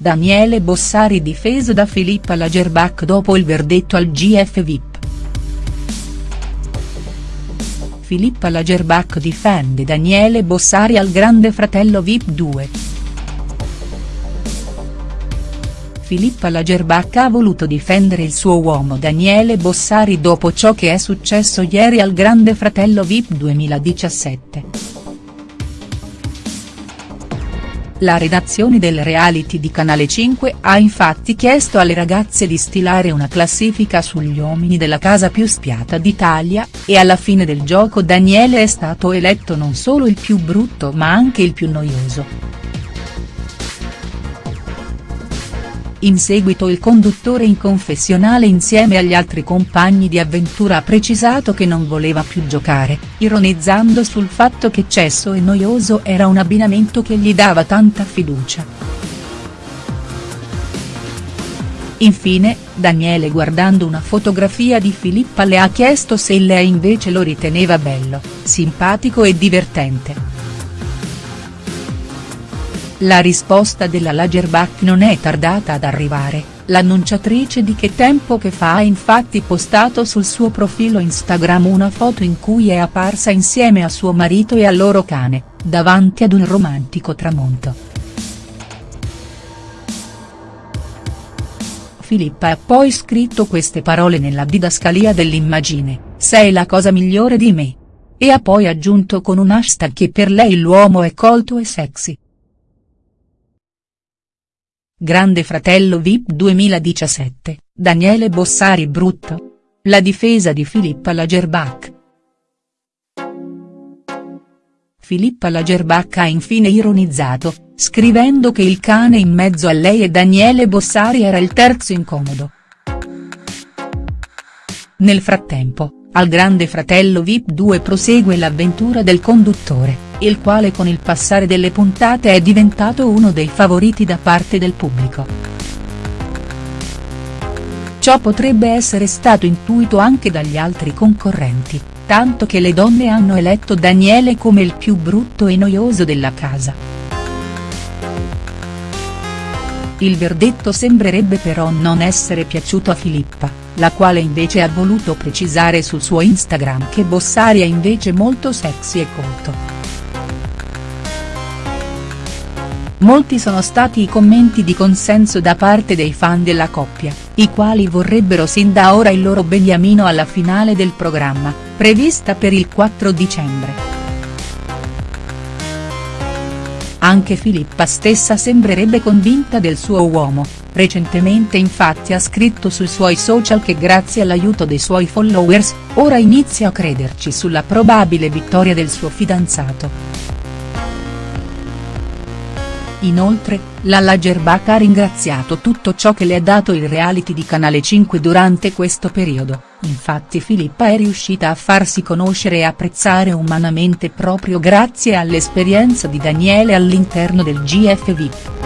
Daniele Bossari difeso da Filippa Lagerbach dopo il verdetto al GF VIP. Filippa Lagerbach difende Daniele Bossari al Grande Fratello VIP 2. Filippa Lagerbach ha voluto difendere il suo uomo Daniele Bossari dopo ciò che è successo ieri al Grande Fratello VIP 2017. La redazione del reality di Canale 5 ha infatti chiesto alle ragazze di stilare una classifica sugli uomini della casa più spiata d'Italia, e alla fine del gioco Daniele è stato eletto non solo il più brutto ma anche il più noioso. In seguito il conduttore in confessionale insieme agli altri compagni di avventura ha precisato che non voleva più giocare, ironizzando sul fatto che cesso e noioso era un abbinamento che gli dava tanta fiducia. Infine, Daniele guardando una fotografia di Filippa le ha chiesto se lei invece lo riteneva bello, simpatico e divertente. La risposta della Lagerbach non è tardata ad arrivare, l'annunciatrice di Che Tempo Che Fa ha infatti postato sul suo profilo Instagram una foto in cui è apparsa insieme a suo marito e al loro cane, davanti ad un romantico tramonto. Filippa ha poi scritto queste parole nella didascalia dell'immagine, sei la cosa migliore di me. E ha poi aggiunto con un hashtag che per lei l'uomo è colto e sexy. Grande Fratello Vip 2017, Daniele Bossari brutto? La difesa di Filippa Lagerbach. Filippa Lagerbach ha infine ironizzato, scrivendo che il cane in mezzo a lei e Daniele Bossari era il terzo incomodo. Nel frattempo, al Grande Fratello Vip 2 prosegue l'avventura del conduttore il quale con il passare delle puntate è diventato uno dei favoriti da parte del pubblico. Ciò potrebbe essere stato intuito anche dagli altri concorrenti, tanto che le donne hanno eletto Daniele come il più brutto e noioso della casa. Il verdetto sembrerebbe però non essere piaciuto a Filippa, la quale invece ha voluto precisare sul suo Instagram che Bossari è invece molto sexy e colto. Molti sono stati i commenti di consenso da parte dei fan della coppia, i quali vorrebbero sin da ora il loro beniamino alla finale del programma, prevista per il 4 dicembre. Anche Filippa stessa sembrerebbe convinta del suo uomo, recentemente infatti ha scritto sui suoi social che grazie all'aiuto dei suoi followers, ora inizia a crederci sulla probabile vittoria del suo fidanzato. Inoltre, la Lagerbach ha ringraziato tutto ciò che le ha dato il reality di Canale 5 durante questo periodo, infatti Filippa è riuscita a farsi conoscere e apprezzare umanamente proprio grazie all'esperienza di Daniele all'interno del GF VIP.